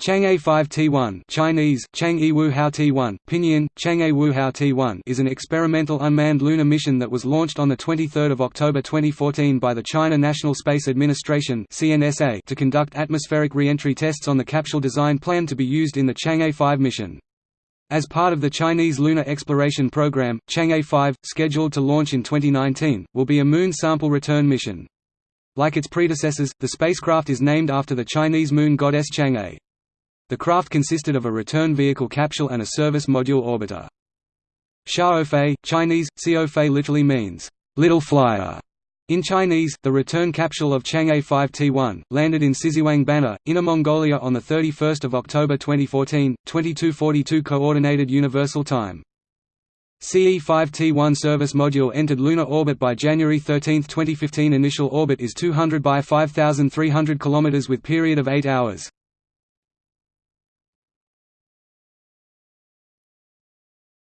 Chang'e 5T1 Chinese, Chang'e Wuhao T1, Pinyin, Chang'e Wuhao T1 is an experimental unmanned lunar mission that was launched on the 23rd of October 2014 by the China National Space Administration CNSA to conduct atmospheric re-entry tests on the capsule design planned to be used in the Chang'e 5 mission. As part of the Chinese Lunar Exploration Program, Chang'e 5, scheduled to launch in 2019, will be a moon sample return mission. Like its predecessors, the spacecraft is named after the Chinese moon goddess Chang'e. The craft consisted of a return vehicle capsule and a service module orbiter. Xiaofei, Chinese, Xiaofei literally means, little flyer. In Chinese, the return capsule of Chang'e 5T1, landed in Siziwang Banner, Inner Mongolia on 31 October 2014, 2242 Coordinated Universal Time. CE-5T1 service module entered lunar orbit by January 13, 2015 Initial orbit is 200 by 5300 km with period of 8 hours.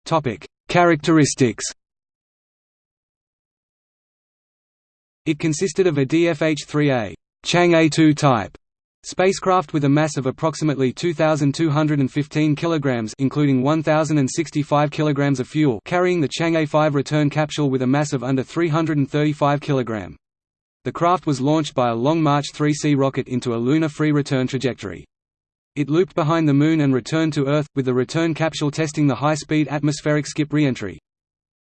Topic: Characteristics. It consisted of a DFH-3A Chang'e 2 type spacecraft with a mass of approximately 2215 kilograms including 1065 kilograms of fuel carrying the Chang'e 5 return capsule with a mass of under 335 kilogram. The craft was launched by a Long March 3C rocket into a lunar free return trajectory. It looped behind the Moon and returned to Earth, with the return capsule testing the high-speed atmospheric skip re-entry.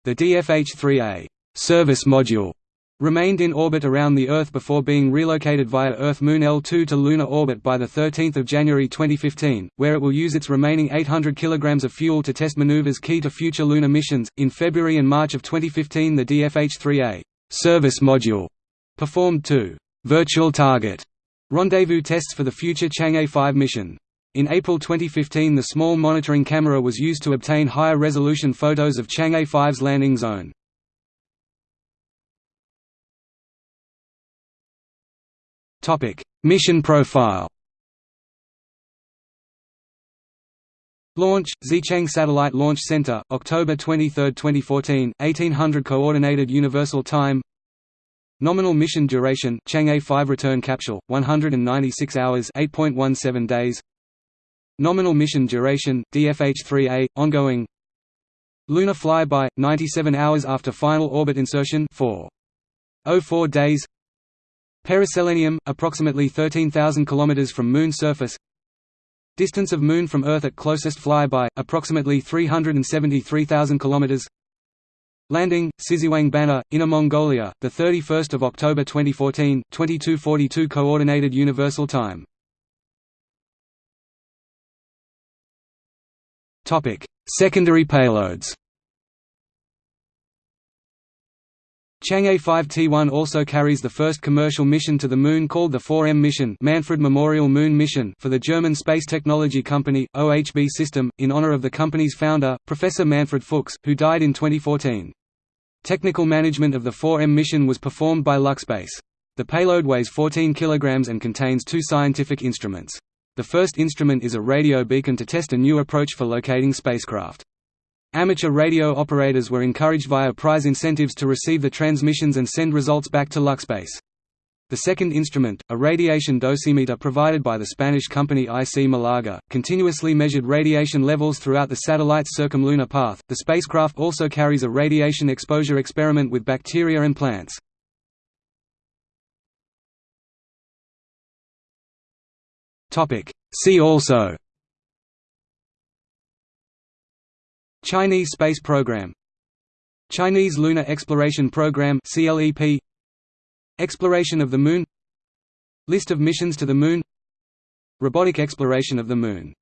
The DFH-3A service module remained in orbit around the Earth before being relocated via Earth-Moon L2 to lunar orbit by 13 January 2015, where it will use its remaining 800 kg of fuel to test maneuvers key to future lunar missions. In February and March of 2015 the DFH-3A service module performed two virtual target Rendezvous tests for the future Chang'e 5 mission. In April 2015 the small monitoring camera was used to obtain higher resolution photos of Chang'e 5's landing zone. mission profile Launch, Xichang Satellite Launch Center, October 23, 2014, 1800 Coordinated Universal Time Nominal mission duration Chang'e 5 return capsule 196 hours 8.17 days. Nominal mission duration DFH-3A ongoing. Lunar flyby 97 hours after final orbit insertion 4.04 days. Periselenium approximately 13,000 km from moon surface. Distance of moon from earth at closest flyby approximately 373,000 km Landing, Siziwang Banner, Inner Mongolia, 31 October 2014, 2242 Coordinated Universal Time. Topic: Secondary payloads Chang'e 5T1 also carries the first commercial mission to the Moon called the 4M mission Manfred Memorial Moon Mission for the German space technology company, OHB System, in honor of the company's founder, Professor Manfred Fuchs, who died in 2014. Technical management of the 4M mission was performed by LuxSpace. The payload weighs 14 kg and contains two scientific instruments. The first instrument is a radio beacon to test a new approach for locating spacecraft. Amateur radio operators were encouraged via prize incentives to receive the transmissions and send results back to LuxSpace. The second instrument, a radiation dosimeter provided by the Spanish company IC Malaga, continuously measured radiation levels throughout the satellite's circumlunar path. The spacecraft also carries a radiation exposure experiment with bacteria and plants. Topic: See also Chinese Space Program Chinese Lunar Exploration Program CLEP Exploration of the Moon. List of missions to the Moon. Robotic exploration of the Moon